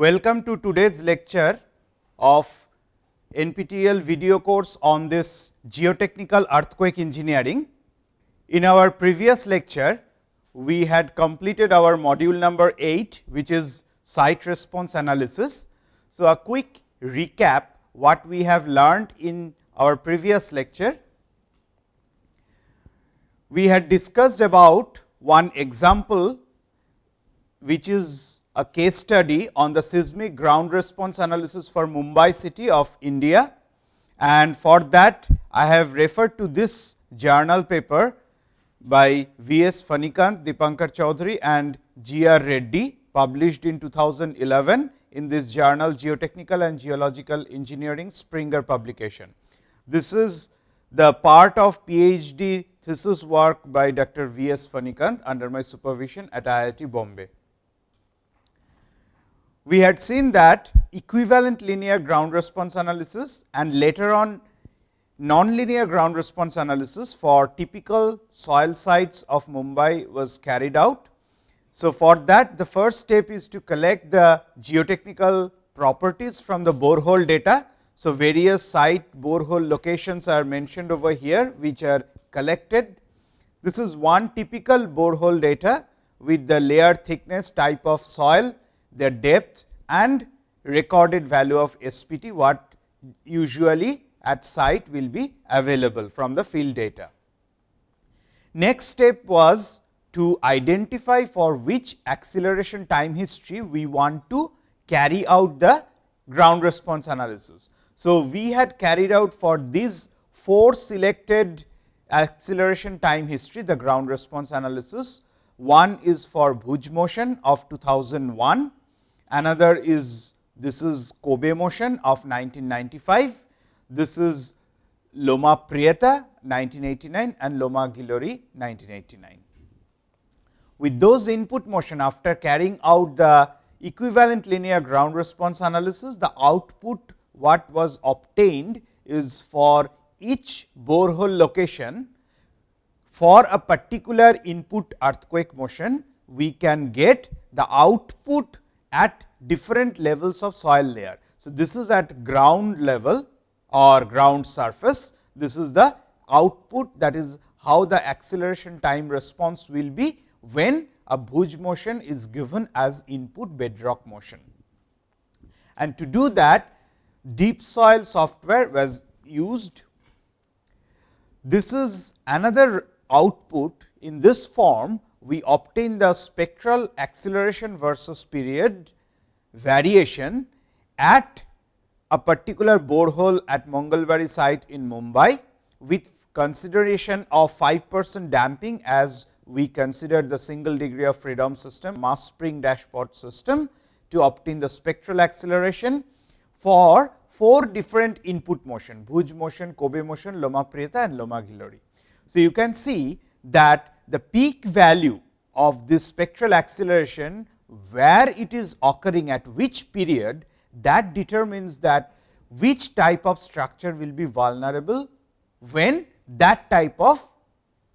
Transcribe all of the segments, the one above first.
Welcome to today's lecture of NPTEL video course on this geotechnical earthquake engineering. In our previous lecture, we had completed our module number 8, which is site response analysis. So, a quick recap what we have learned in our previous lecture. We had discussed about one example, which is a case study on the seismic ground response analysis for Mumbai city of India. And for that, I have referred to this journal paper by V. S. Phanikanth, Deepankar Choudhury and G. R. Reddy published in 2011 in this journal Geotechnical and Geological Engineering Springer publication. This is the part of PhD thesis work by Dr. V. S. Phanikanth under my supervision at IIT Bombay. We had seen that equivalent linear ground response analysis and later on nonlinear ground response analysis for typical soil sites of Mumbai was carried out so, for that the first step is to collect the geotechnical properties from the borehole data. So, various site borehole locations are mentioned over here, which are collected. This is one typical borehole data with the layer thickness type of soil, their depth and recorded value of SPT, what usually at site will be available from the field data. Next step was to identify for which acceleration time history we want to carry out the ground response analysis. So, we had carried out for these four selected acceleration time history the ground response analysis. One is for Bhuj motion of 2001, another is this is Kobe motion of 1995, this is Loma Prieta 1989 and Loma Gilroy 1989 with those input motion after carrying out the equivalent linear ground response analysis, the output what was obtained is for each borehole location for a particular input earthquake motion, we can get the output at different levels of soil layer. So, this is at ground level or ground surface. This is the output that is how the acceleration time response will be when a Bhuj motion is given as input bedrock motion. And to do that DEEPSOIL software was used. This is another output in this form we obtain the spectral acceleration versus period variation at a particular borehole at Mangalbari site in Mumbai with consideration of 5 percent damping as we considered the single degree of freedom system mass spring dashpot system to obtain the spectral acceleration for four different input motion Bhuj motion, Kobe motion, Loma Prieta and Loma Gilroy. So, you can see that the peak value of this spectral acceleration where it is occurring at which period that determines that which type of structure will be vulnerable when that type of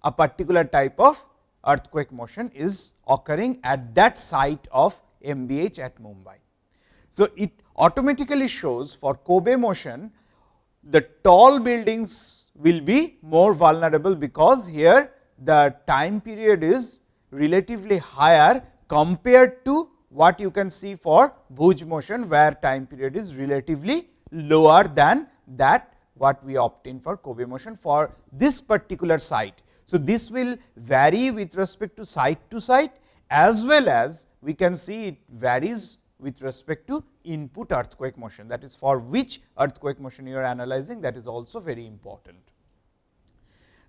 a particular type of earthquake motion is occurring at that site of MBH at Mumbai. So, it automatically shows for Kobe motion the tall buildings will be more vulnerable, because here the time period is relatively higher compared to what you can see for Bhuj motion, where time period is relatively lower than that what we obtain for Kobe motion for this particular site. So, this will vary with respect to site to site as well as we can see it varies with respect to input earthquake motion that is for which earthquake motion you are analyzing that is also very important.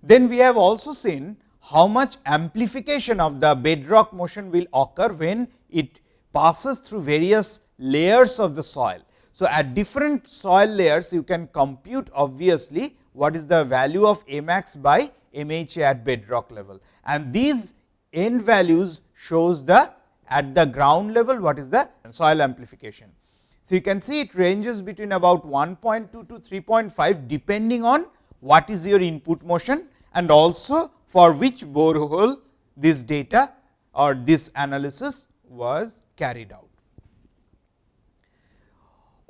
Then we have also seen how much amplification of the bedrock motion will occur when it passes through various layers of the soil. So, at different soil layers you can compute obviously what is the value of A max by MHA at bedrock level and these n values shows the at the ground level what is the soil amplification. So, you can see it ranges between about 1.2 to 3.5 depending on what is your input motion and also for which borehole this data or this analysis was carried out.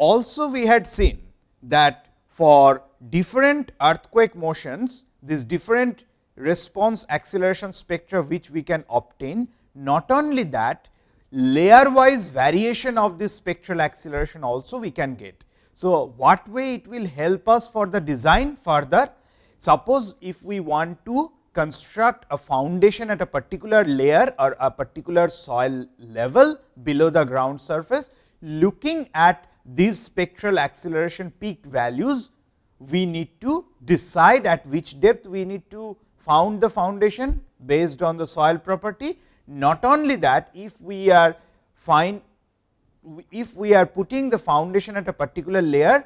also we had seen that for different earthquake motions, these different response acceleration spectra which we can obtain. Not only that, layer wise variation of this spectral acceleration also we can get. So, what way it will help us for the design further? Suppose if we want to construct a foundation at a particular layer or a particular soil level below the ground surface, looking at these spectral acceleration peak values, we need to decide at which depth we need to found the foundation based on the soil property. Not only that, if we are find if we are putting the foundation at a particular layer,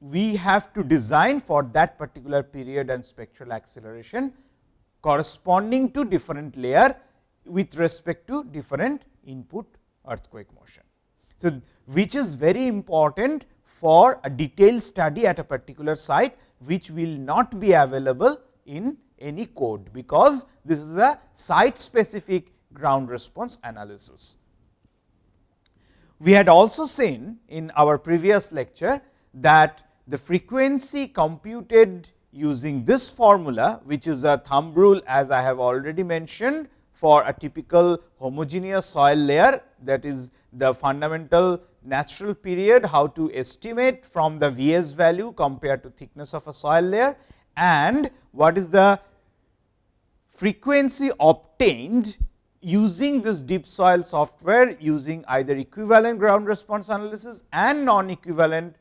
we have to design for that particular period and spectral acceleration corresponding to different layer with respect to different input earthquake motion. So, which is very important for a detailed study at a particular site, which will not be available in any code, because this is a site specific ground response analysis. We had also seen in our previous lecture that the frequency computed using this formula, which is a thumb rule as I have already mentioned for a typical homogeneous soil layer that is the fundamental natural period, how to estimate from the Vs value compared to thickness of a soil layer and what is the frequency obtained using this DEEPSOIL software using either equivalent ground response analysis and non equivalent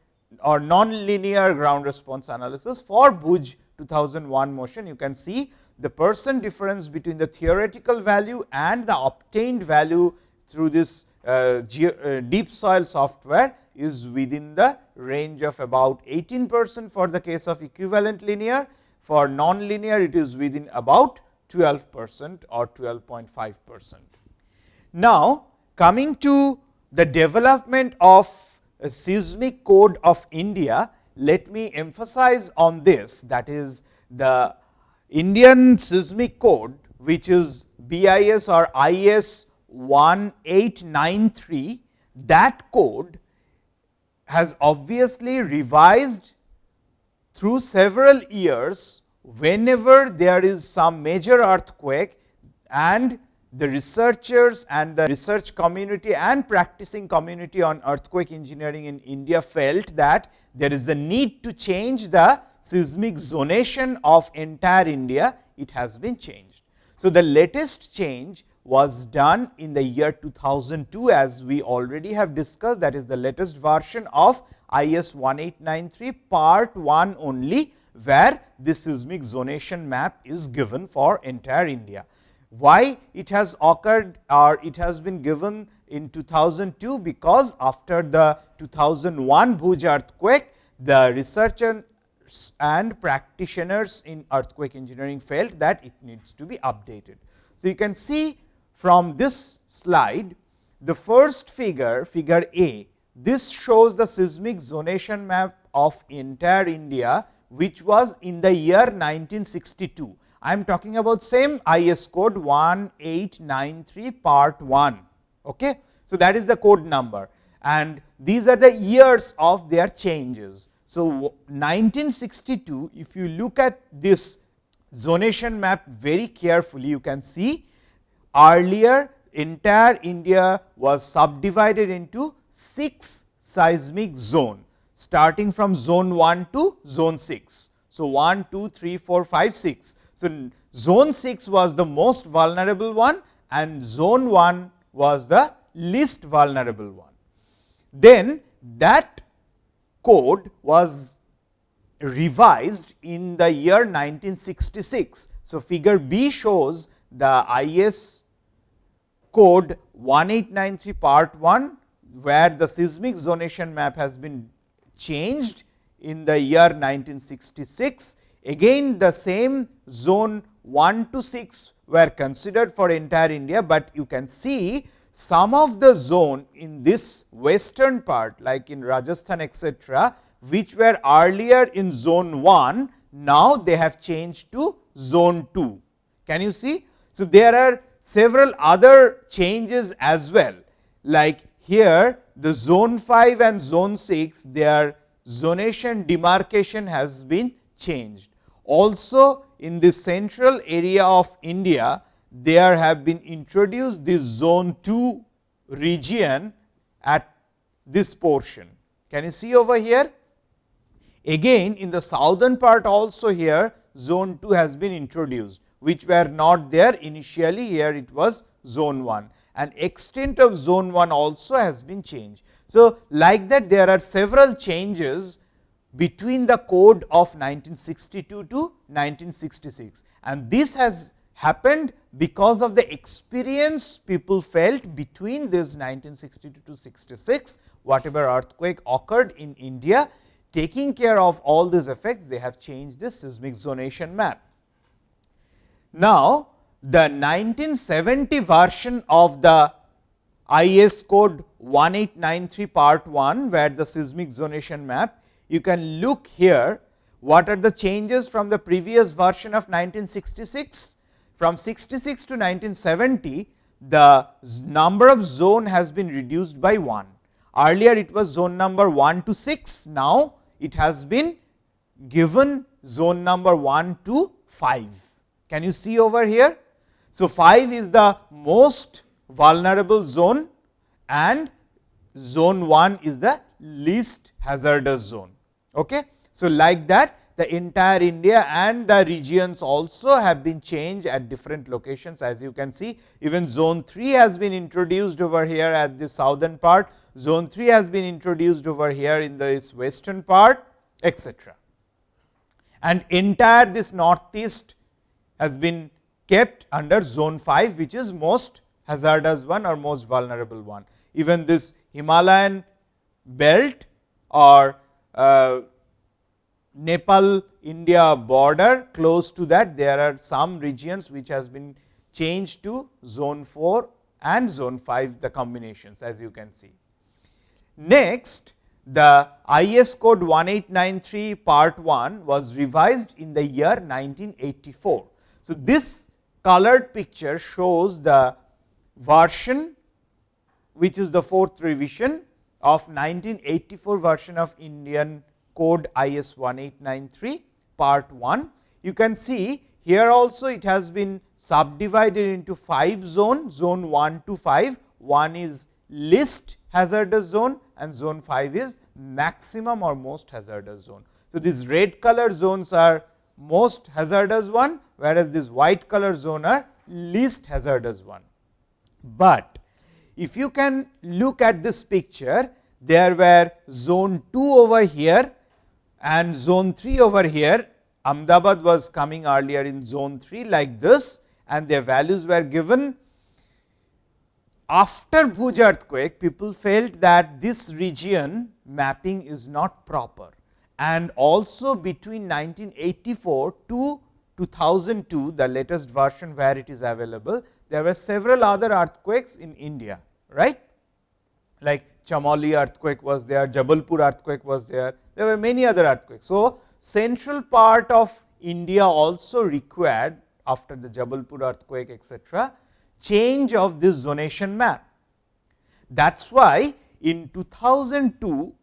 or non-linear ground response analysis for Bhuj 2001 motion. You can see the percent difference between the theoretical value and the obtained value through this uh, uh, DEEPSOIL software is within the range of about 18 percent for the case of equivalent linear. For non-linear, it is within about 12 percent or 12.5 percent. Now, coming to the development of seismic code of India, let me emphasize on this that is the Indian seismic code which is BIS or IS 1893 that code has obviously revised through several years whenever there is some major earthquake and the researchers and the research community and practicing community on earthquake engineering in India felt that there is a need to change the seismic zonation of entire India, it has been changed. So, the latest change was done in the year 2002 as we already have discussed that is the latest version of IS 1893 part 1 only where this seismic zonation map is given for entire India. Why it has occurred or it has been given in 2002? Because after the 2001 Bhuj earthquake, the researchers and practitioners in earthquake engineering felt that it needs to be updated. So, you can see from this slide, the first figure, figure A, this shows the seismic zonation map of entire India, which was in the year 1962. I am talking about same IS code 1893 part 1. Okay. So, that is the code number and these are the years of their changes. So, 1962 if you look at this zonation map very carefully you can see earlier entire India was subdivided into 6 seismic zone starting from zone 1 to zone 6. So, 1, 2, 3, 4, 5, 6. So, zone 6 was the most vulnerable one and zone 1 was the least vulnerable one. Then that code was revised in the year 1966. So, figure B shows the IS code 1893 part 1, where the seismic zonation map has been changed in the year 1966 Again the same zone 1 to 6 were considered for entire India, but you can see some of the zone in this western part like in Rajasthan etc., which were earlier in zone 1, now they have changed to zone 2. Can you see? So, there are several other changes as well like here the zone 5 and zone 6 their zonation demarcation has been changed. Also in the central area of India, there have been introduced this zone 2 region at this portion. Can you see over here? Again in the southern part also here zone 2 has been introduced, which were not there initially here it was zone 1 and extent of zone 1 also has been changed. So, like that there are several changes between the code of 1962 to 1966 and this has happened because of the experience people felt between this 1962 to 66 whatever earthquake occurred in India taking care of all these effects they have changed this seismic zonation map. Now, the 1970 version of the IS code 1893 part 1 where the seismic zonation map you can look here what are the changes from the previous version of 1966. From 66 to 1970, the number of zone has been reduced by 1. Earlier it was zone number 1 to 6, now it has been given zone number 1 to 5. Can you see over here? So, 5 is the most vulnerable zone and zone 1 is the least hazardous zone. Okay. So, like that the entire India and the regions also have been changed at different locations as you can see even zone 3 has been introduced over here at the southern part, zone 3 has been introduced over here in this western part etc. And entire this northeast has been kept under zone 5 which is most hazardous one or most vulnerable one. Even this Himalayan belt or uh, Nepal India border close to that there are some regions which has been changed to zone 4 and zone 5 the combinations as you can see. Next the IS code 1893 part 1 was revised in the year 1984. So, this colored picture shows the version which is the fourth revision of 1984 version of Indian code IS 1893 part 1. You can see here also it has been subdivided into 5 zone, zone 1 to 5, one is least hazardous zone and zone 5 is maximum or most hazardous zone. So, these red color zones are most hazardous one, whereas this white color zone are least hazardous one. But if you can look at this picture, there were zone 2 over here and zone 3 over here. Ahmedabad was coming earlier in zone 3 like this and their values were given. After Bhuj earthquake, people felt that this region mapping is not proper and also between 1984 to 2002, the latest version where it is available, there were several other earthquakes in India, right. Like Chamoli earthquake was there, Jabalpur earthquake was there, there were many other earthquakes. So, central part of India also required after the Jabalpur earthquake etc., change of this zonation map. That is why in 2002,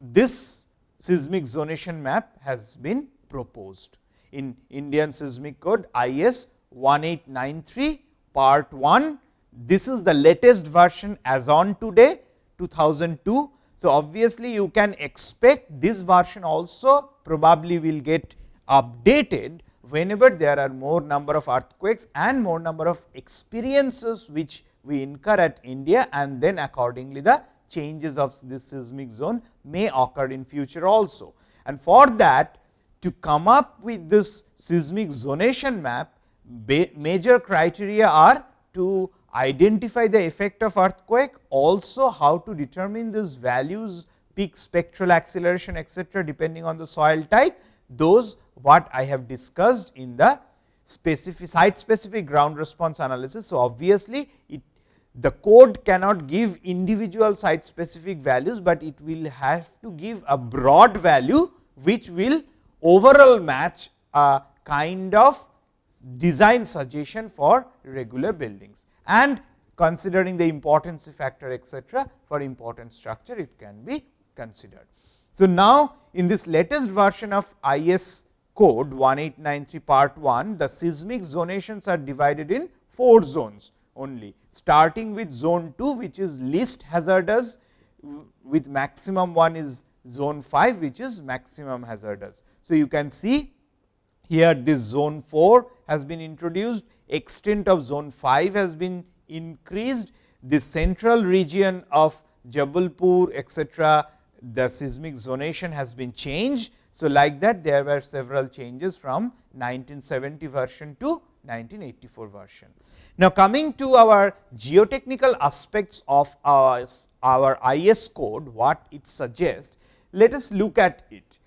this seismic zonation map has been proposed in Indian seismic code IS 1893 part 1. This is the latest version as on today 2002. So, obviously, you can expect this version also probably will get updated whenever there are more number of earthquakes and more number of experiences which we incur at India and then accordingly the changes of this seismic zone may occur in future also. And for that to come up with this seismic zonation map, major criteria are to identify the effect of earthquake, also how to determine these values peak spectral acceleration etcetera depending on the soil type, those what I have discussed in the specific site specific ground response analysis. So, obviously, it the code cannot give individual site specific values, but it will have to give a broad value which will overall match a kind of design suggestion for regular buildings. And considering the importance factor etcetera for important structure it can be considered. So, now in this latest version of IS code 1893 part 1, the seismic zonations are divided in 4 zones only, starting with zone 2, which is least hazardous with maximum one is zone 5, which is maximum hazardous. So, you can see here this zone 4 has been introduced, extent of zone 5 has been increased, the central region of Jabalpur etcetera, the seismic zonation has been changed. So, like that there were several changes from 1970 version to 1984 version. Now, coming to our geotechnical aspects of our, our IS code, what it suggests, let us look at it.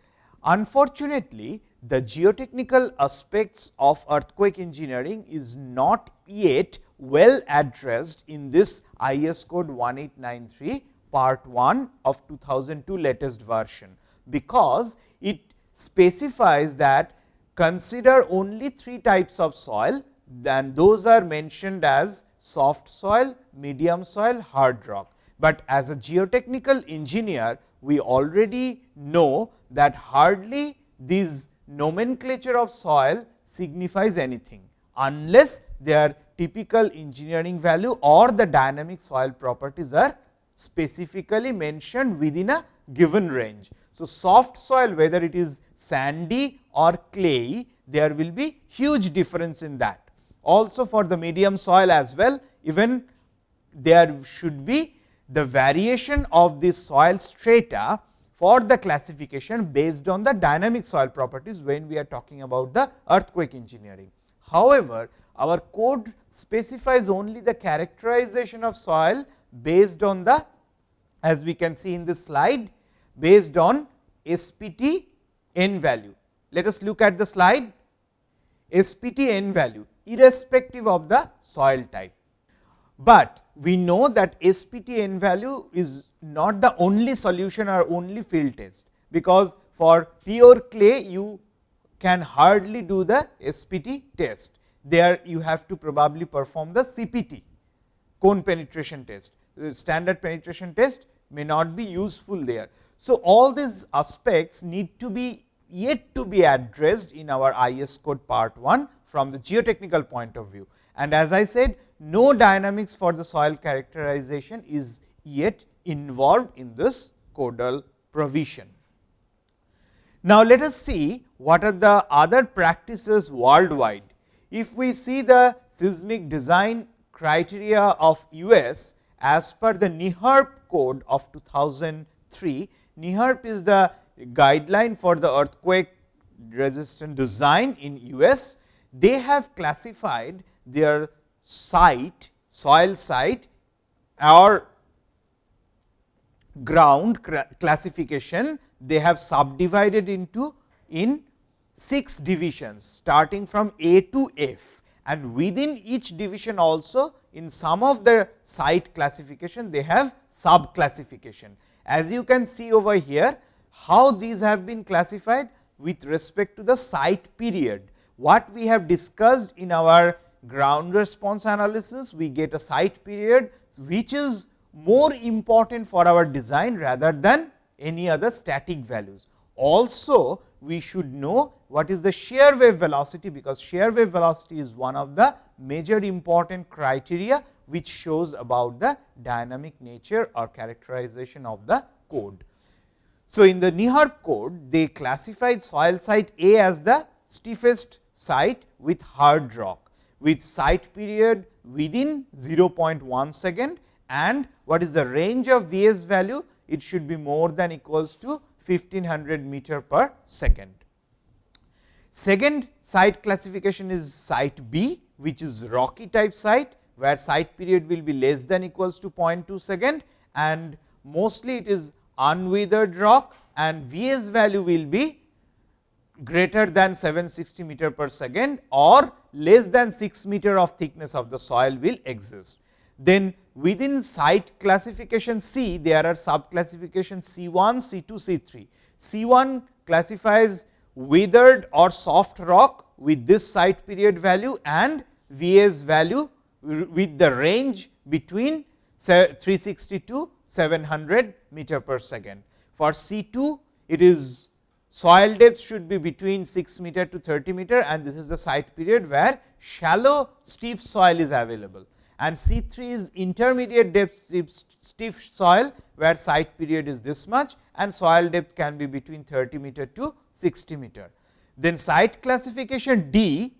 Unfortunately, the geotechnical aspects of earthquake engineering is not yet well addressed in this IS code 1893 part 1 of 2002 latest version, because it specifies that consider only three types of soil then those are mentioned as soft soil, medium soil, hard rock. But as a geotechnical engineer, we already know that hardly these nomenclature of soil signifies anything, unless their typical engineering value or the dynamic soil properties are specifically mentioned within a given range. So, soft soil whether it is sandy or clay, there will be huge difference in that. Also for the medium soil as well, even there should be the variation of this soil strata for the classification based on the dynamic soil properties when we are talking about the earthquake engineering. However, our code specifies only the characterization of soil based on the as we can see in this slide based on SPT n value. Let us look at the slide SPT n value irrespective of the soil type. But we know that SPT n value is not the only solution or only field test, because for pure clay you can hardly do the SPT test. There you have to probably perform the CPT cone penetration test. The standard penetration test may not be useful there. So, all these aspects need to be yet to be addressed in our IS code part 1 from the geotechnical point of view. And as I said, no dynamics for the soil characterization is yet involved in this codal provision. Now, let us see what are the other practices worldwide. If we see the seismic design criteria of US as per the NEHRP code of 2003, NEHRP is the guideline for the earthquake resistant design in US they have classified their site, soil site or ground classification, they have subdivided into in 6 divisions starting from A to F and within each division also in some of the site classification they have sub classification. As you can see over here, how these have been classified with respect to the site period what we have discussed in our ground response analysis, we get a site period, which is more important for our design rather than any other static values. Also, we should know what is the shear wave velocity, because shear wave velocity is one of the major important criteria, which shows about the dynamic nature or characterization of the code. So, in the NEHRP code, they classified soil site A as the stiffest site with hard rock with site period within 0.1 second and what is the range of Vs value it should be more than equals to 1500 meter per second. Second site classification is site B which is rocky type site where site period will be less than equals to 0.2 second and mostly it is unweathered rock and Vs value will be greater than 760 meter per second or less than 6 meter of thickness of the soil will exist. Then within site classification C, there are sub classification C 1, C 2, C 3. C 1 classifies weathered or soft rock with this site period value and Vs value with the range between 360 to 700 meter per second. For C 2, it is soil depth should be between 6 meter to 30 meter and this is the site period where shallow steep soil is available and C 3 is intermediate depth stiff soil where site period is this much and soil depth can be between 30 meter to 60 meter. Then site classification D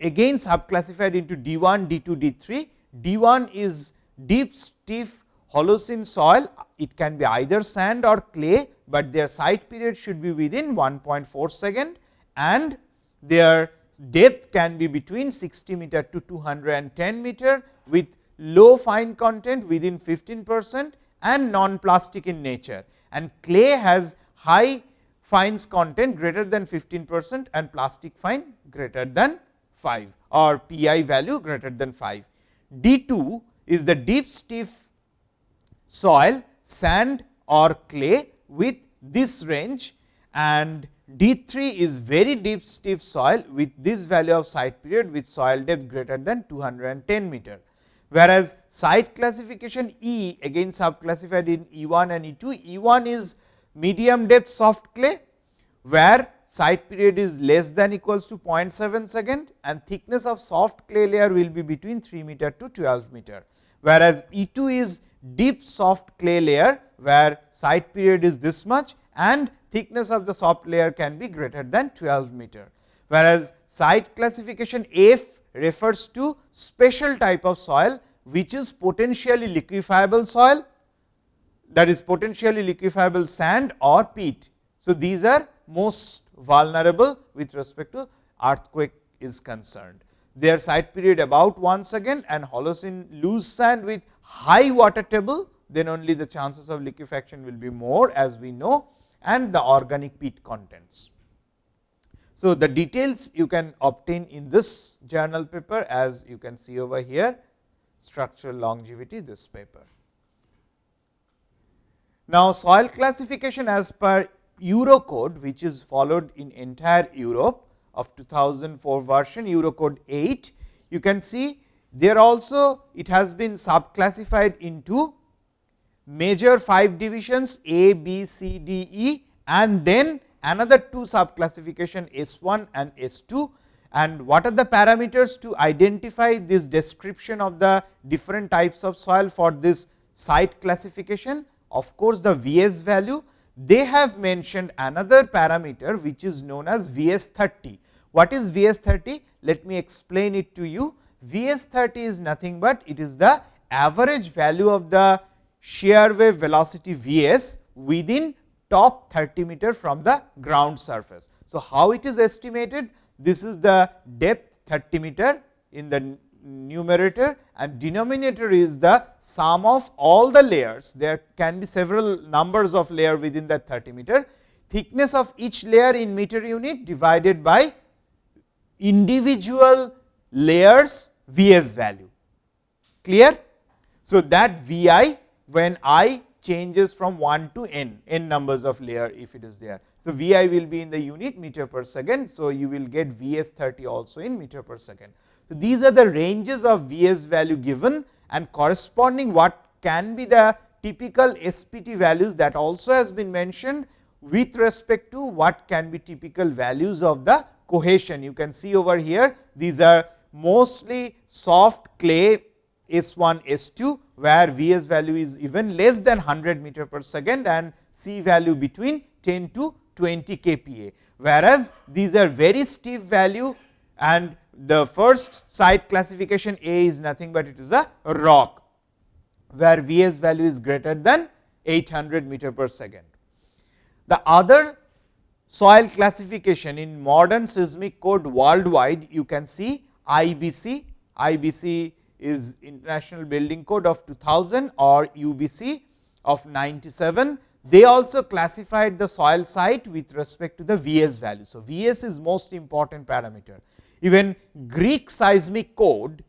again subclassified into D 1, D 2, D 3. D 1 is deep stiff Holocene soil, it can be either sand or clay, but their site period should be within 1.4 second and their depth can be between 60 meter to 210 meter with low fine content within 15 percent and non-plastic in nature. And clay has high fines content greater than 15 percent and plastic fine greater than 5 or Pi value greater than 5. D 2 is the deep stiff soil, sand or clay with this range and D 3 is very deep stiff soil with this value of site period with soil depth greater than 210 meter. Whereas, site classification E again subclassified in E 1 and E 2, E 1 is medium depth soft clay, where site period is less than equals to 0.7 second and thickness of soft clay layer will be between 3 meter to 12 meter. Whereas, E 2 is deep soft clay layer, where site period is this much and thickness of the soft layer can be greater than 12 meter. Whereas, site classification F refers to special type of soil, which is potentially liquefiable soil that is potentially liquefiable sand or peat. So, these are most vulnerable with respect to earthquake is concerned. Their site period about once again and Holocene loose sand with high water table, then only the chances of liquefaction will be more as we know and the organic peat contents. So, the details you can obtain in this journal paper as you can see over here structural longevity this paper. Now, soil classification as per Eurocode which is followed in entire Europe of 2004 version Eurocode 8, you can see there also it has been subclassified into major 5 divisions A, B, C, D, E and then another two sub classification S 1 and S 2 and what are the parameters to identify this description of the different types of soil for this site classification. Of course, the Vs value they have mentioned another parameter which is known as Vs 30. What is Vs 30? Let me explain it to you. Vs 30 is nothing but it is the average value of the shear wave velocity Vs within top 30 meter from the ground surface. So, how it is estimated? This is the depth 30 meter in the numerator and denominator is the sum of all the layers. There can be several numbers of layer within that 30 meter. Thickness of each layer in meter unit divided by individual layers Vs value. Clear? So, that Vi when i changes from 1 to n, n numbers of layer if it is there. So, Vi will be in the unit meter per second. So, you will get Vs 30 also in meter per second. So, these are the ranges of Vs value given and corresponding what can be the typical SPT values that also has been mentioned with respect to what can be typical values of the cohesion. You can see over here these are mostly soft clay S 1 S 2 where Vs value is even less than 100 meter per second and C value between 10 to 20 kPa. Whereas, these are very steep value and the first site classification A is nothing but it is a rock, where Vs value is greater than 800 meter per second. The other soil classification in modern seismic code worldwide, you can see IBC, IBC is International Building Code of 2000 or UBC of 97. They also classified the soil site with respect to the Vs value. So, Vs is most important parameter. Even Greek seismic code,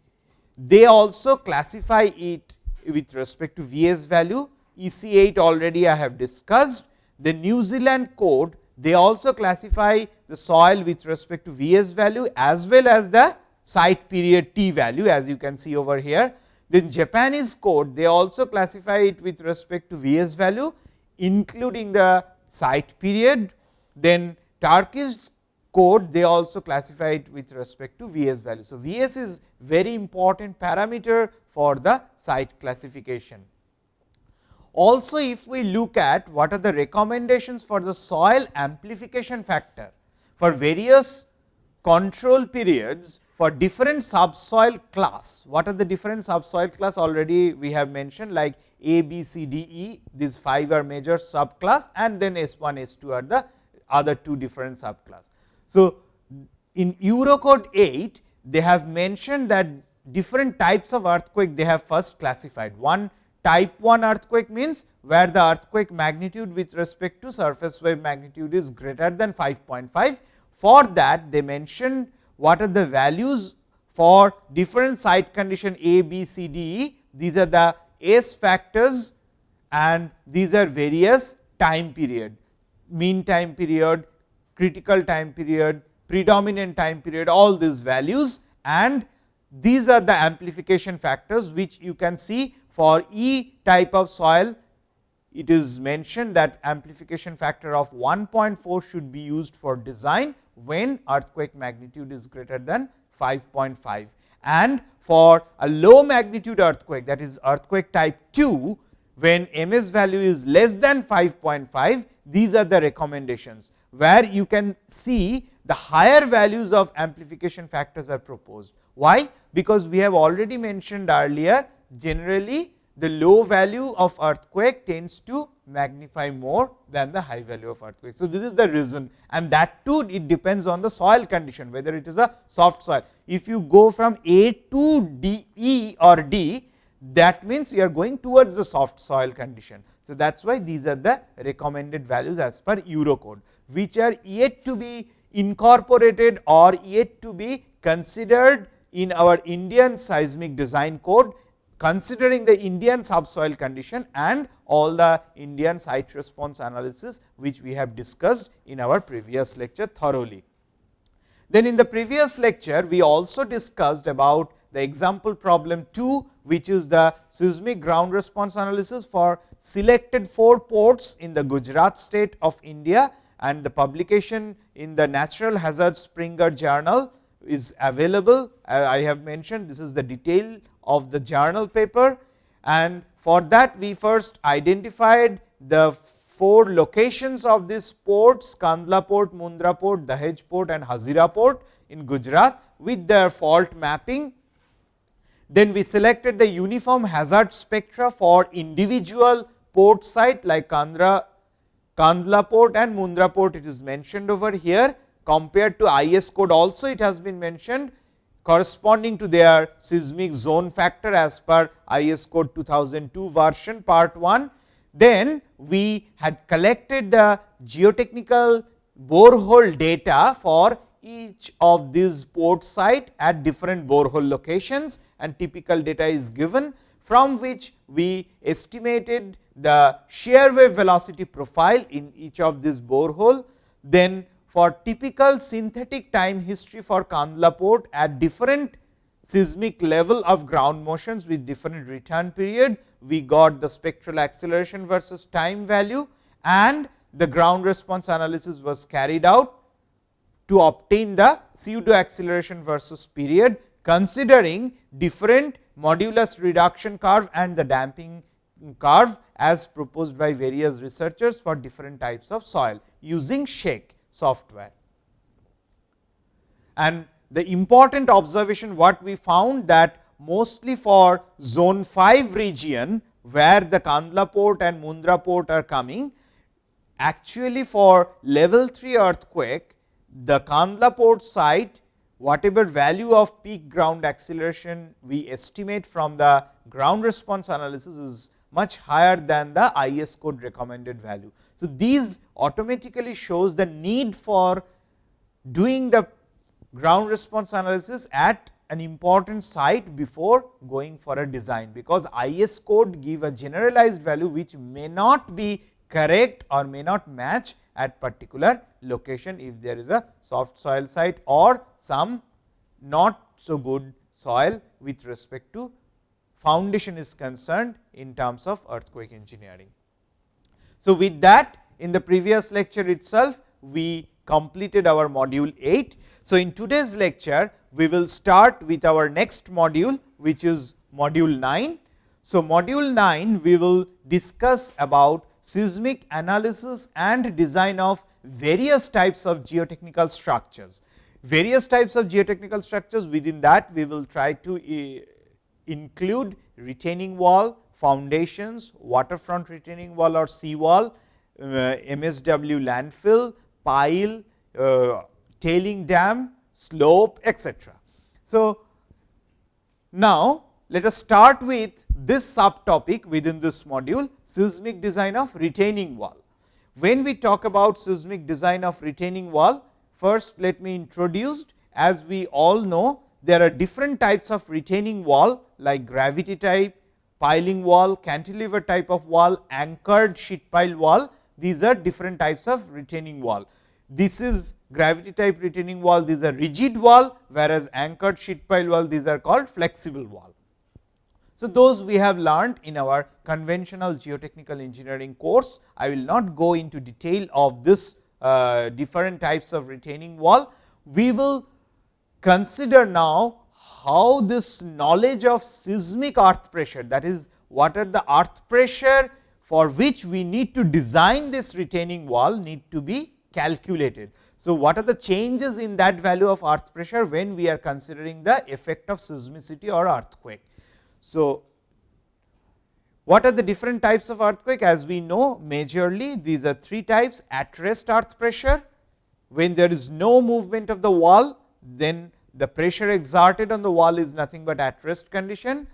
they also classify it with respect to Vs value. EC 8 already I have discussed. The New Zealand code, they also classify the soil with respect to Vs value as well as the site period t value as you can see over here. Then Japanese code they also classify it with respect to Vs value including the site period. Then Turkish code they also classify it with respect to Vs value. So, Vs is very important parameter for the site classification. Also if we look at what are the recommendations for the soil amplification factor for various control periods for different subsoil class. What are the different subsoil class already we have mentioned like A, B, C, D, E these 5 are major subclass and then S 1, S 2 are the other two different subclass. So, in Eurocode 8 they have mentioned that different types of earthquake they have first classified. One type 1 earthquake means where the earthquake magnitude with respect to surface wave magnitude is greater than 5.5. For that they mentioned what are the values for different site condition A, B, C, D, E. These are the S factors and these are various time period, mean time period, critical time period, predominant time period, all these values and these are the amplification factors, which you can see for E type of soil. It is mentioned that amplification factor of 1.4 should be used for design when earthquake magnitude is greater than 5.5 and for a low magnitude earthquake that is earthquake type 2 when ms value is less than 5.5 these are the recommendations where you can see the higher values of amplification factors are proposed. Why? Because we have already mentioned earlier generally the low value of earthquake tends to magnify more than the high value of earthquake. So, this is the reason and that too it depends on the soil condition whether it is a soft soil. If you go from A to D E or D that means, you are going towards the soft soil condition. So, that is why these are the recommended values as per Eurocode, which are yet to be incorporated or yet to be considered in our Indian seismic design code considering the Indian subsoil condition and all the Indian site response analysis, which we have discussed in our previous lecture thoroughly. Then in the previous lecture, we also discussed about the example problem 2, which is the seismic ground response analysis for selected 4 ports in the Gujarat state of India and the publication in the Natural Hazard Springer journal is available. I have mentioned this is the detail of the journal paper. And for that we first identified the four locations of these ports Kandla port, Mundra port, Dahej port and Hazira port in Gujarat with their fault mapping. Then we selected the uniform hazard spectra for individual port site like Kandra, Kandla port and Mundra port. It is mentioned over here. Compared to IS code also it has been mentioned corresponding to their seismic zone factor as per IS code 2002 version part 1. Then we had collected the geotechnical borehole data for each of these port site at different borehole locations and typical data is given from which we estimated the shear wave velocity profile in each of these borehole. Then for typical synthetic time history for Kandla port at different seismic level of ground motions with different return period. We got the spectral acceleration versus time value and the ground response analysis was carried out to obtain the pseudo acceleration versus period considering different modulus reduction curve and the damping curve as proposed by various researchers for different types of soil using shake software. And the important observation what we found that mostly for zone 5 region where the Kandla port and Mundra port are coming actually for level 3 earthquake the Kandla port site whatever value of peak ground acceleration we estimate from the ground response analysis is much higher than the IS code recommended value. So, these automatically shows the need for doing the ground response analysis at an important site before going for a design, because IS code give a generalized value which may not be correct or may not match at particular location if there is a soft soil site or some not so good soil with respect to foundation is concerned in terms of earthquake engineering. So, with that in the previous lecture itself we completed our module 8. So, in today's lecture we will start with our next module which is module 9. So, module 9 we will discuss about seismic analysis and design of various types of geotechnical structures. Various types of geotechnical structures within that we will try to uh, include retaining wall, foundations, waterfront retaining wall or sea wall, uh, MSW landfill, pile, uh, tailing dam, slope etc. So, now let us start with this subtopic within this module seismic design of retaining wall. When we talk about seismic design of retaining wall, first let me introduce as we all know there are different types of retaining wall like gravity type, piling wall, cantilever type of wall, anchored sheet pile wall. These are different types of retaining wall. This is gravity type retaining wall, these are rigid wall, whereas anchored sheet pile wall, these are called flexible wall. So, those we have learned in our conventional geotechnical engineering course. I will not go into detail of this uh, different types of retaining wall. We will consider now how this knowledge of seismic earth pressure that is what are the earth pressure for which we need to design this retaining wall need to be calculated. So, what are the changes in that value of earth pressure when we are considering the effect of seismicity or earthquake. So, what are the different types of earthquake as we know majorly these are three types at rest earth pressure when there is no movement of the wall then the pressure exerted on the wall is nothing but at rest condition.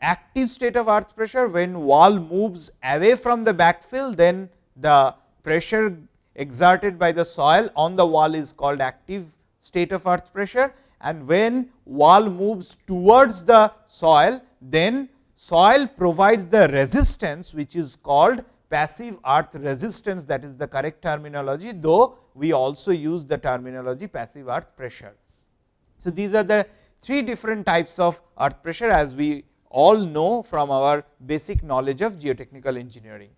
Active state of earth pressure when wall moves away from the backfill then the pressure exerted by the soil on the wall is called active state of earth pressure and when wall moves towards the soil then soil provides the resistance which is called passive earth resistance that is the correct terminology though we also use the terminology passive earth pressure. So, these are the three different types of earth pressure as we all know from our basic knowledge of geotechnical engineering.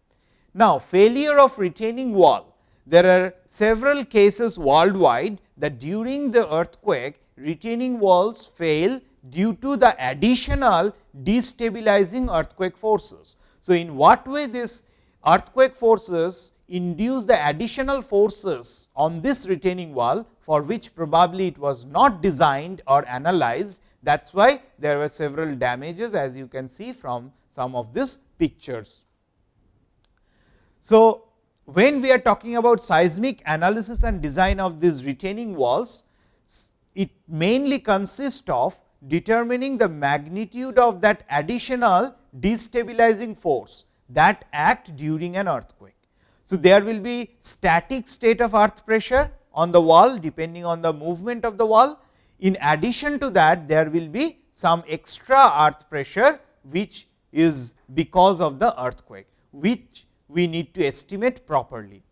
Now, failure of retaining wall there are several cases worldwide that during the earthquake retaining walls fail due to the additional destabilizing earthquake forces. So, in what way this earthquake forces induce the additional forces on this retaining wall for which probably it was not designed or analyzed that is why there were several damages as you can see from some of these pictures. So, when we are talking about seismic analysis and design of these retaining walls, it mainly consists of determining the magnitude of that additional destabilizing force that act during an earthquake. So, there will be static state of earth pressure on the wall depending on the movement of the wall. In addition to that, there will be some extra earth pressure, which is because of the earthquake, which we need to estimate properly.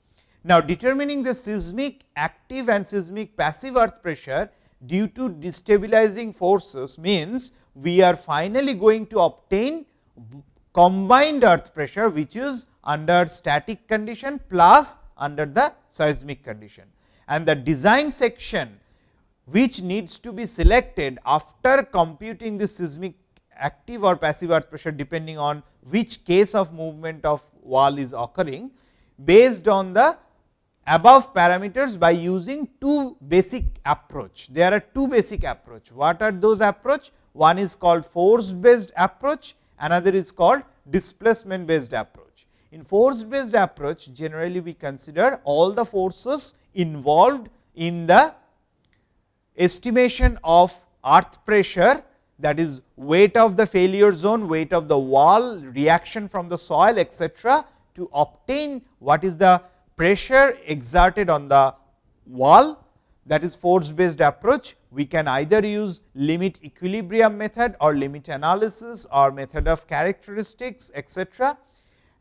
Now, determining the seismic active and seismic passive earth pressure due to destabilizing forces means we are finally going to obtain combined earth pressure, which is under static condition plus under the seismic condition. And the design section which needs to be selected after computing the seismic active or passive earth pressure depending on which case of movement of wall is occurring based on the above parameters by using two basic approach. There are two basic approach. What are those approach? One is called force based approach, another is called displacement based approach. In force based approach, generally we consider all the forces involved in the estimation of earth pressure that is weight of the failure zone, weight of the wall, reaction from the soil etc., to obtain what is the pressure exerted on the wall that is force based approach. We can either use limit equilibrium method or limit analysis or method of characteristics etc.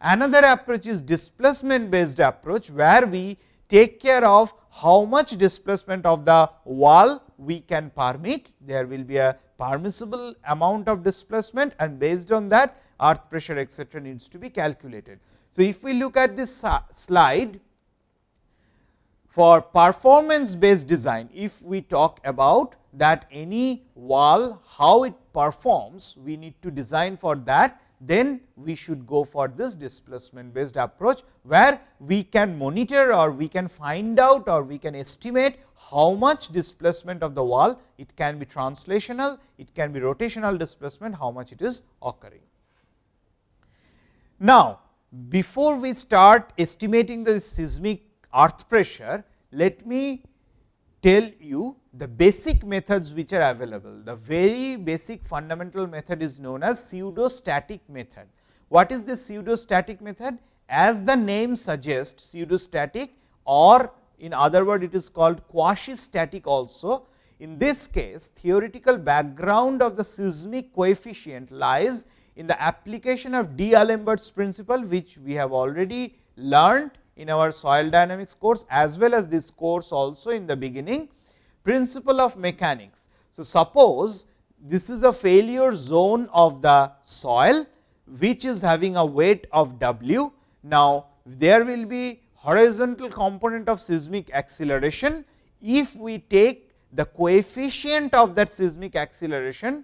Another approach is displacement based approach, where we take care of how much displacement of the wall we can permit, there will be a permissible amount of displacement and based on that earth pressure etcetera needs to be calculated. So, if we look at this slide for performance based design, if we talk about that any wall how it performs, we need to design for that then we should go for this displacement based approach, where we can monitor or we can find out or we can estimate how much displacement of the wall. It can be translational, it can be rotational displacement, how much it is occurring. Now, before we start estimating the seismic earth pressure, let me tell you the basic methods which are available. The very basic fundamental method is known as pseudostatic method. What is the pseudostatic method? As the name suggests pseudostatic or in other word it is called quasi static also. In this case theoretical background of the seismic coefficient lies in the application of D'Alembert's principle which we have already learned in our soil dynamics course as well as this course also in the beginning principle of mechanics. So, suppose this is a failure zone of the soil which is having a weight of W. Now, there will be horizontal component of seismic acceleration. If we take the coefficient of that seismic acceleration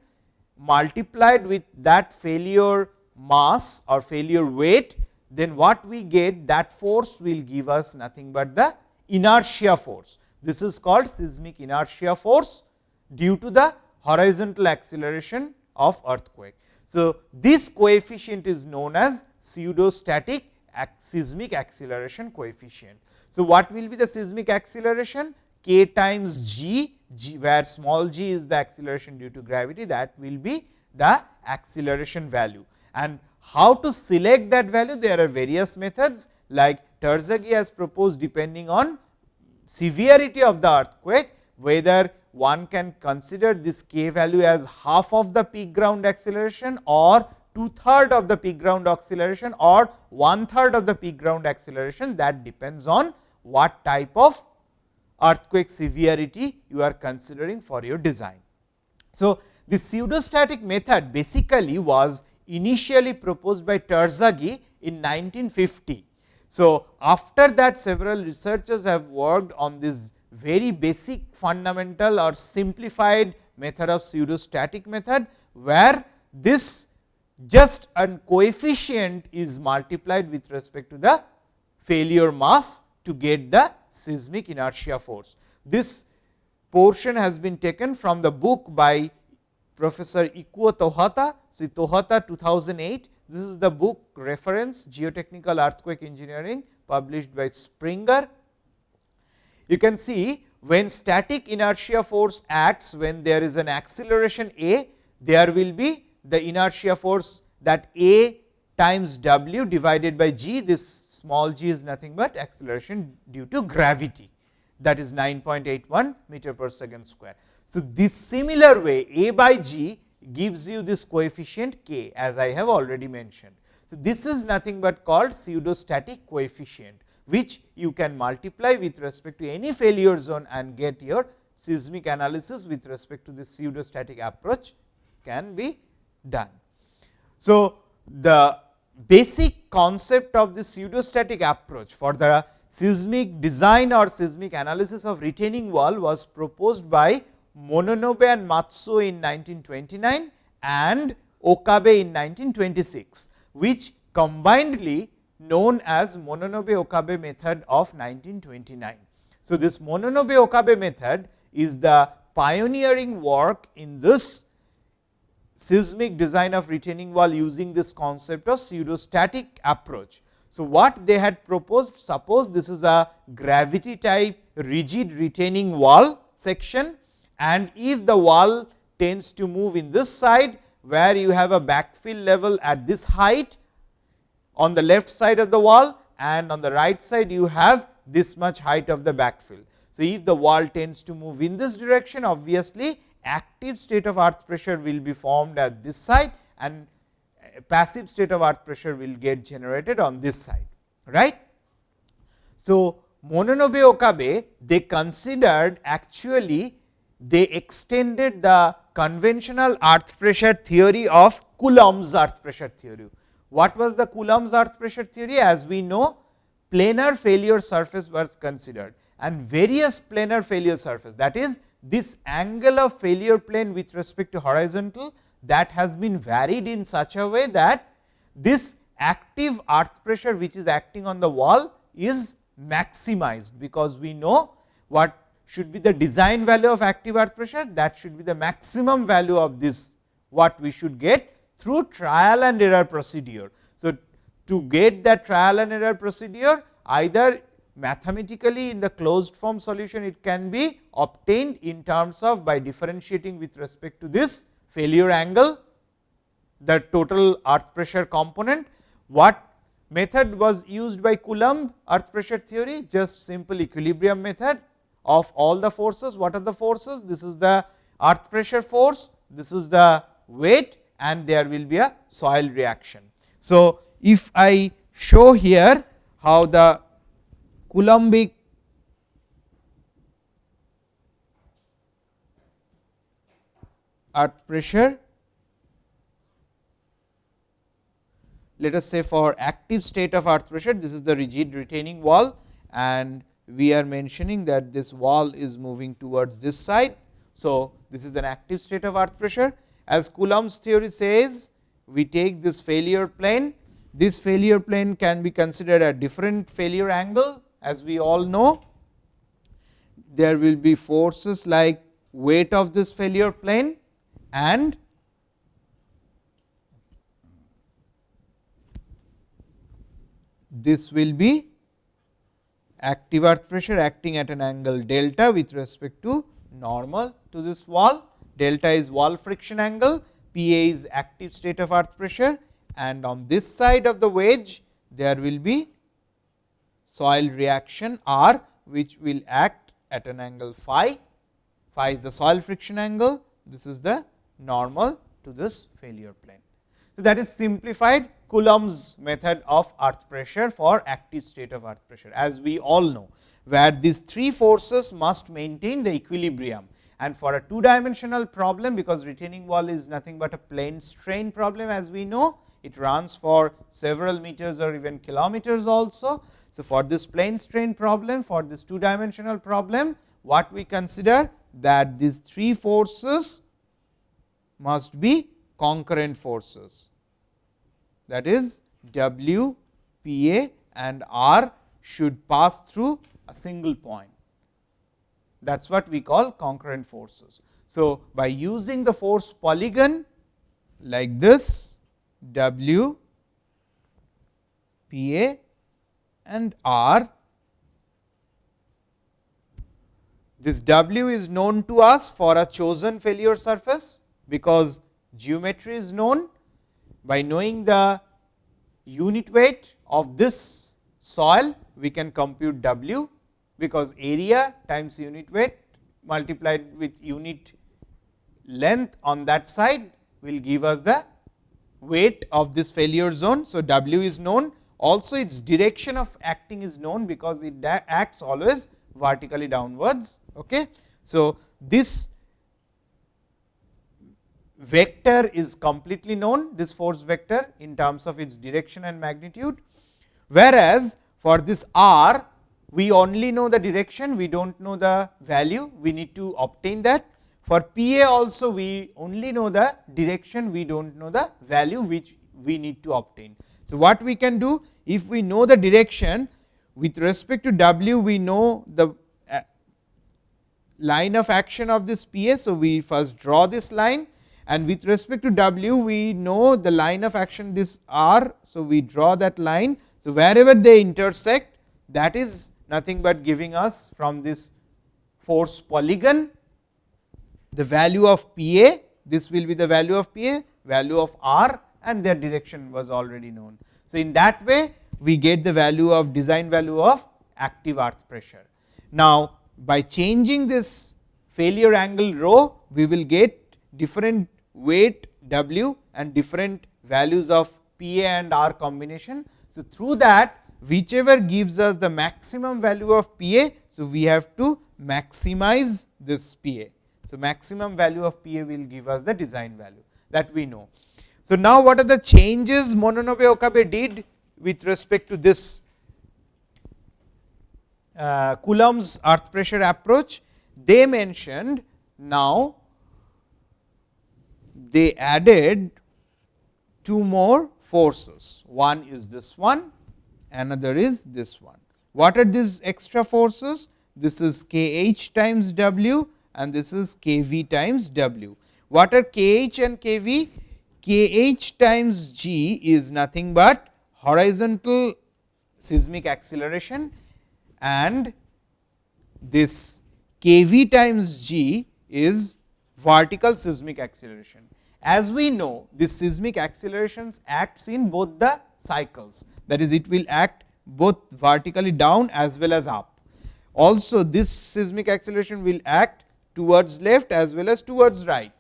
multiplied with that failure mass or failure weight, then what we get that force will give us nothing but the inertia force. This is called seismic inertia force due to the horizontal acceleration of earthquake. So, this coefficient is known as pseudostatic seismic acceleration coefficient. So, what will be the seismic acceleration? k times g, g where small g is the acceleration due to gravity that will be the acceleration value. And how to select that value? There are various methods like Terzaghi has proposed depending on severity of the earthquake, whether one can consider this k value as half of the peak ground acceleration or two third of the peak ground acceleration or one third of the peak ground acceleration that depends on what type of earthquake severity you are considering for your design. So, the pseudostatic method basically was initially proposed by Terzaghi in 1950 so, after that several researchers have worked on this very basic fundamental or simplified method of pseudostatic method, where this just a coefficient is multiplied with respect to the failure mass to get the seismic inertia force. This portion has been taken from the book by Professor Ikuo Towhata, see Towhata 2008 this is the book reference Geotechnical Earthquake Engineering published by Springer. You can see when static inertia force acts when there is an acceleration A, there will be the inertia force that A times W divided by G, this small g is nothing but acceleration due to gravity that is 9.81 meter per second square. So, this similar way A by G gives you this coefficient k as I have already mentioned. So, this is nothing but called pseudostatic coefficient, which you can multiply with respect to any failure zone and get your seismic analysis with respect to the pseudostatic approach can be done. So, the basic concept of the pseudostatic approach for the seismic design or seismic analysis of retaining wall was proposed by Mononobe and Matsuo in 1929 and Okabe in 1926, which combinedly known as Mononobe Okabe method of 1929. So, this Mononobe Okabe method is the pioneering work in this seismic design of retaining wall using this concept of pseudostatic approach. So, what they had proposed suppose this is a gravity type rigid retaining wall section and if the wall tends to move in this side where you have a backfill level at this height on the left side of the wall and on the right side you have this much height of the backfill. So, if the wall tends to move in this direction obviously active state of earth pressure will be formed at this side and eh, passive state of earth pressure will get generated on this side right. So, Mononobe Okabe they considered actually they extended the conventional earth pressure theory of Coulomb's earth pressure theory. What was the Coulomb's earth pressure theory? As we know, planar failure surface was considered and various planar failure surface that is this angle of failure plane with respect to horizontal that has been varied in such a way that this active earth pressure which is acting on the wall is maximized, because we know what should be the design value of active earth pressure that should be the maximum value of this what we should get through trial and error procedure. So, to get that trial and error procedure either mathematically in the closed form solution it can be obtained in terms of by differentiating with respect to this failure angle the total earth pressure component. What method was used by Coulomb earth pressure theory just simple equilibrium method of all the forces. What are the forces? This is the earth pressure force, this is the weight and there will be a soil reaction. So, if I show here how the Coulombic earth pressure let us say for active state of earth pressure this is the rigid retaining wall and we are mentioning that this wall is moving towards this side. So, this is an active state of earth pressure. As Coulomb's theory says we take this failure plane. This failure plane can be considered a different failure angle as we all know. There will be forces like weight of this failure plane and this will be active earth pressure acting at an angle delta with respect to normal to this wall. Delta is wall friction angle, P A is active state of earth pressure and on this side of the wedge there will be soil reaction R which will act at an angle phi, phi is the soil friction angle, this is the normal to this failure plane. So, that is simplified Coulomb's method of earth pressure for active state of earth pressure. As we all know, where these three forces must maintain the equilibrium. And for a two dimensional problem because retaining wall is nothing but a plane strain problem as we know it runs for several meters or even kilometers also. So, for this plane strain problem for this two dimensional problem what we consider that these three forces must be concurrent forces that is W, P A and R should pass through a single point. That is what we call concurrent forces. So, by using the force polygon like this W, P A and R, this W is known to us for a chosen failure surface because geometry is known by knowing the unit weight of this soil we can compute W, because area times unit weight multiplied with unit length on that side will give us the weight of this failure zone. So, W is known also its direction of acting is known, because it acts always vertically downwards. Okay. So, this vector is completely known this force vector in terms of its direction and magnitude. Whereas, for this r we only know the direction we do not know the value we need to obtain that. For P A also we only know the direction we do not know the value which we need to obtain. So, what we can do if we know the direction with respect to W we know the uh, line of action of this P A. So, we first draw this line and with respect to W we know the line of action this R. So, we draw that line. So, wherever they intersect that is nothing but giving us from this force polygon the value of P A, this will be the value of P A, value of R and their direction was already known. So, in that way we get the value of design value of active earth pressure. Now, by changing this failure angle rho, we will get different weight W and different values of P A and R combination. So, through that whichever gives us the maximum value of P A. So, we have to maximize this P A. So, maximum value of P A will give us the design value that we know. So, now what are the changes Mononobe Okabe did with respect to this uh, Coulomb's earth pressure approach? They mentioned now they added two more forces. One is this one, another is this one. What are these extra forces? This is k h times w and this is k v times w. What are k h and k v? k h times g is nothing but horizontal seismic acceleration and this k v times g is vertical seismic acceleration. As we know this seismic accelerations acts in both the cycles that is it will act both vertically down as well as up. Also this seismic acceleration will act towards left as well as towards right.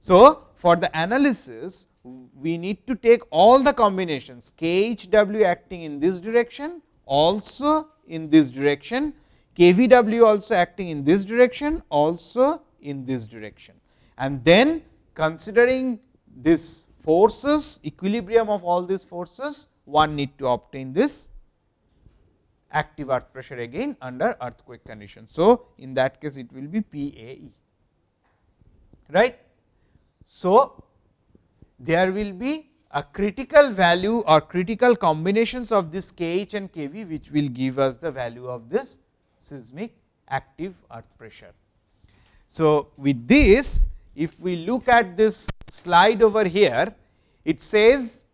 So, for the analysis we need to take all the combinations k h w acting in this direction also in this direction, k v w also acting in this direction also in this direction. And then considering this forces equilibrium of all these forces one need to obtain this active earth pressure again under earthquake condition. So, in that case it will be P A E right. So, there will be a critical value or critical combinations of this K h and K v which will give us the value of this seismic active earth pressure. So, with this if we look at this slide over here, it says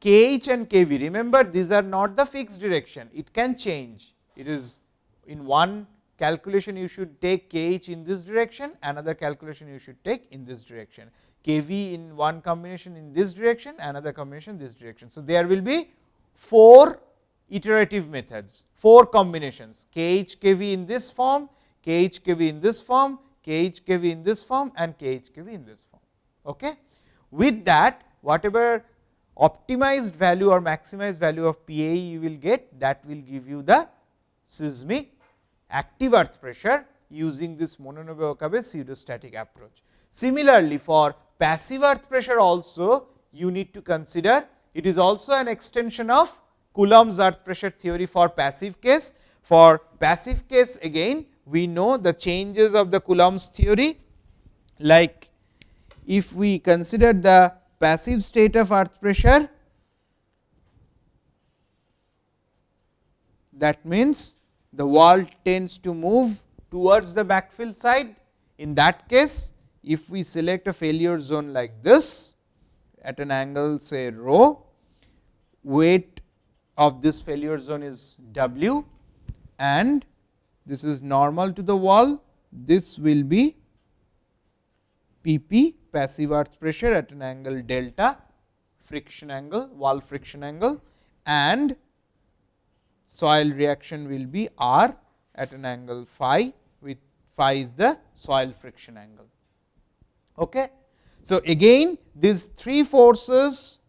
k h and k v. Remember these are not the fixed direction, it can change. It is in one calculation you should take k h in this direction, another calculation you should take in this direction. k v in one combination in this direction, another combination this direction. So, there will be 4 iterative methods, 4 combinations k h k v in this form, k h k v in this form, k h k v in this form and k h k v in this form. Okay. With that whatever optimized value or maximized value of P A E you will get that will give you the seismic active earth pressure using this Mononobe Okabe pseudostatic approach. Similarly, for passive earth pressure also you need to consider it is also an extension of Coulomb's earth pressure theory for passive case. For passive case again we know the changes of the Coulomb's theory like if we consider the passive state of earth pressure that means the wall tends to move towards the backfill side. In that case, if we select a failure zone like this at an angle say rho, weight of this failure zone is W and this is normal to the wall, this will be P p passive earth pressure at an angle delta friction angle wall friction angle and soil reaction will be R at an angle phi with phi is the soil friction angle. Okay. So, again these three forces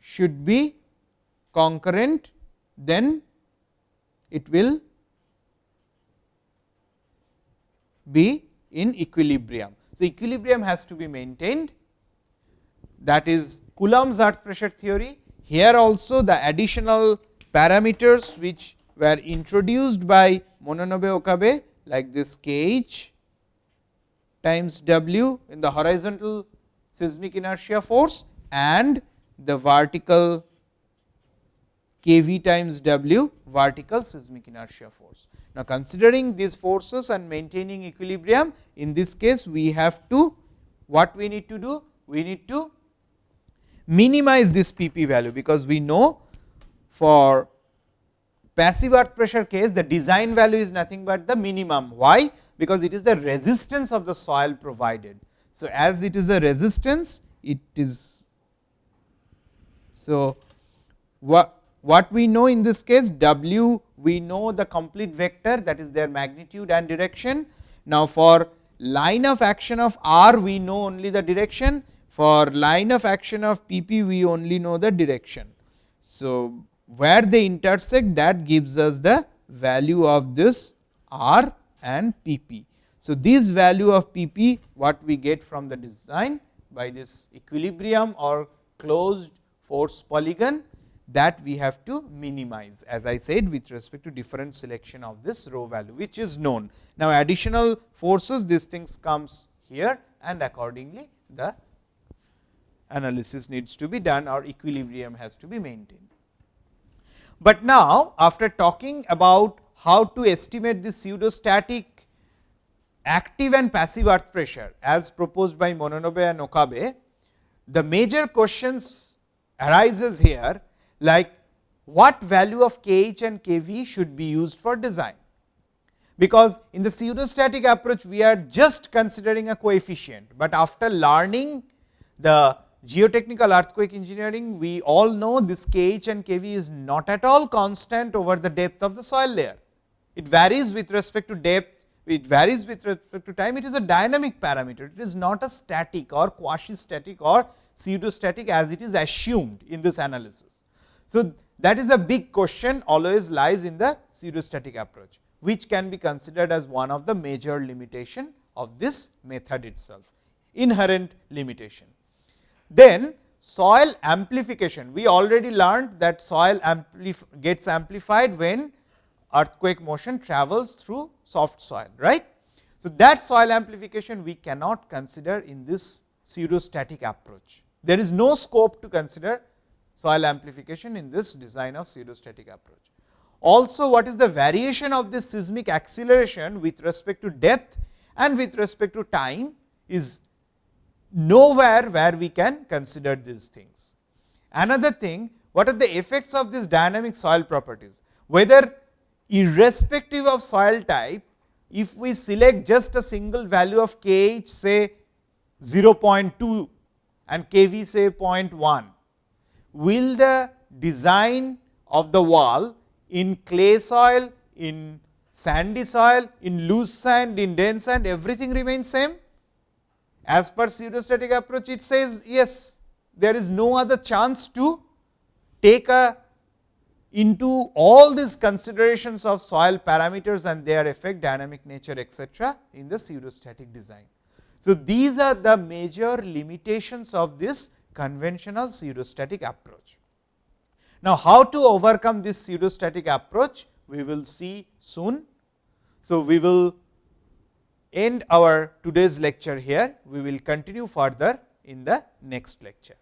should be concurrent then it will be in equilibrium. So, equilibrium has to be maintained that is Coulomb's earth pressure theory. Here also the additional parameters which were introduced by Mononobe Okabe like this k h times w in the horizontal seismic inertia force and the vertical k v times w vertical seismic inertia force. Now, considering these forces and maintaining equilibrium in this case we have to what we need to do? We need to minimize this P p value, because we know for passive earth pressure case the design value is nothing but the minimum. Why? Because it is the resistance of the soil provided. So, as it is a resistance it is so what what we know in this case W we know the complete vector that is their magnitude and direction. Now, for line of action of r we know only the direction for line of action of p p we only know the direction. So, where they intersect that gives us the value of this r and p p. So, this value of P p what we get from the design by this equilibrium or closed force polygon that we have to minimize as I said with respect to different selection of this rho value which is known. Now, additional forces these things comes here and accordingly the analysis needs to be done or equilibrium has to be maintained. But now, after talking about how to estimate the pseudostatic active and passive earth pressure as proposed by Mononobe and Okabe, the major questions arises here like what value of kh and kv should be used for design. Because in the pseudostatic approach we are just considering a coefficient, but after learning the geotechnical earthquake engineering we all know this kh and kv is not at all constant over the depth of the soil layer. It varies with respect to depth, it varies with respect to time, it is a dynamic parameter, it is not a static or quasi static or pseudostatic as it is assumed in this analysis. So, that is a big question always lies in the pseudostatic approach, which can be considered as one of the major limitation of this method itself, inherent limitation. Then soil amplification, we already learned that soil amplif gets amplified when earthquake motion travels through soft soil, right. So, that soil amplification we cannot consider in this pseudostatic approach. There is no scope to consider soil amplification in this design of pseudostatic approach. Also, what is the variation of this seismic acceleration with respect to depth and with respect to time is nowhere where we can consider these things. Another thing, what are the effects of this dynamic soil properties? Whether irrespective of soil type, if we select just a single value of kh say 0.2 and kv say 0.1, will the design of the wall in clay soil, in sandy soil, in loose sand, in dense sand everything remains same? As per pseudostatic approach it says yes, there is no other chance to take a into all these considerations of soil parameters and their effect dynamic nature etcetera in the pseudostatic design. So, these are the major limitations of this conventional pseudostatic approach. Now, how to overcome this pseudostatic approach we will see soon. So, we will end our today's lecture here, we will continue further in the next lecture.